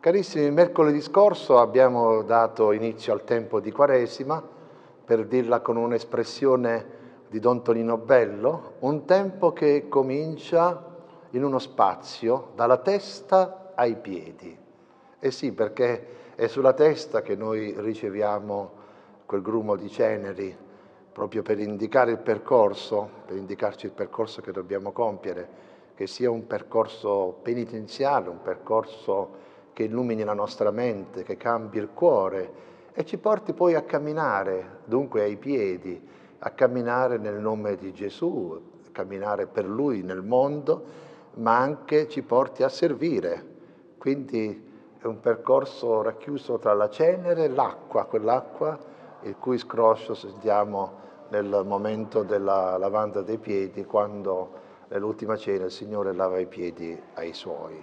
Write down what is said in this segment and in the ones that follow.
Carissimi, mercoledì scorso abbiamo dato inizio al tempo di Quaresima, per dirla con un'espressione di Don Tonino Bello, un tempo che comincia in uno spazio dalla testa ai piedi. E sì, perché è sulla testa che noi riceviamo quel grumo di ceneri, proprio per indicare il percorso, per indicarci il percorso che dobbiamo compiere, che sia un percorso penitenziale, un percorso che illumini la nostra mente, che cambi il cuore e ci porti poi a camminare, dunque ai piedi, a camminare nel nome di Gesù, camminare per Lui nel mondo, ma anche ci porti a servire. Quindi è un percorso racchiuso tra la cenere e l'acqua, quell'acqua il cui scroscio sentiamo nel momento della lavanda dei piedi, quando nell'ultima cena il Signore lava i piedi ai Suoi.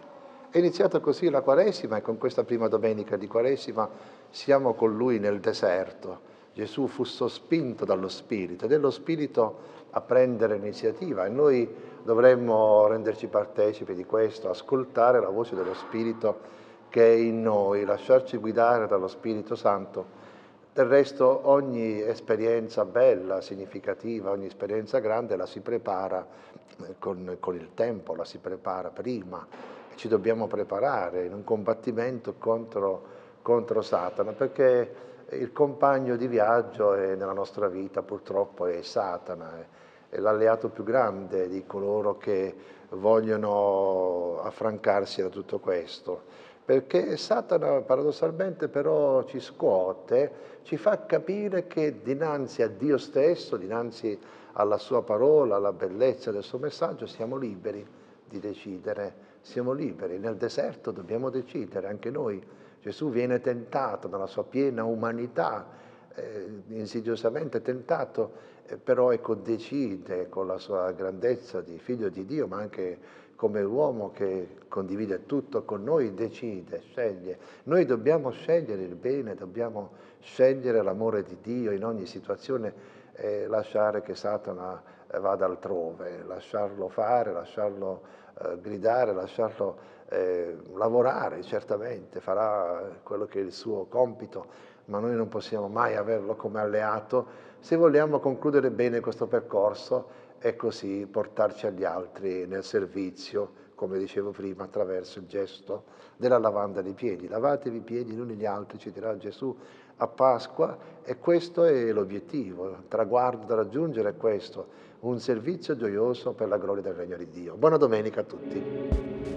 È iniziata così la Quaresima e con questa prima domenica di Quaresima siamo con Lui nel deserto. Gesù fu sospinto dallo Spirito ed è lo Spirito a prendere l'iniziativa e noi dovremmo renderci partecipi di questo, ascoltare la voce dello Spirito che è in noi, lasciarci guidare dallo Spirito Santo. Del resto ogni esperienza bella, significativa, ogni esperienza grande la si prepara con, con il tempo, la si prepara prima ci dobbiamo preparare in un combattimento contro, contro Satana, perché il compagno di viaggio nella nostra vita purtroppo è Satana, è l'alleato più grande di coloro che vogliono affrancarsi da tutto questo. Perché Satana paradossalmente però ci scuote, ci fa capire che dinanzi a Dio stesso, dinanzi alla sua parola, alla bellezza del suo messaggio, siamo liberi di decidere siamo liberi, nel deserto dobbiamo decidere, anche noi. Gesù viene tentato nella sua piena umanità, eh, insidiosamente tentato, eh, però ecco decide con la sua grandezza di figlio di Dio, ma anche come uomo che condivide tutto con noi, decide, sceglie. Noi dobbiamo scegliere il bene, dobbiamo scegliere l'amore di Dio in ogni situazione e lasciare che Satana eh, vada altrove, lasciarlo fare, lasciarlo eh, gridare, lasciarlo eh, lavorare, certamente farà quello che è il suo compito, ma noi non possiamo mai averlo come alleato se vogliamo concludere bene questo percorso e così portarci agli altri nel servizio, come dicevo prima, attraverso il gesto della lavanda dei piedi. Lavatevi i piedi gli uni gli altri, ci dirà Gesù a Pasqua e questo è l'obiettivo, il traguardo da raggiungere è questo, un servizio gioioso per la gloria del regno di Dio. Buona domenica a tutti.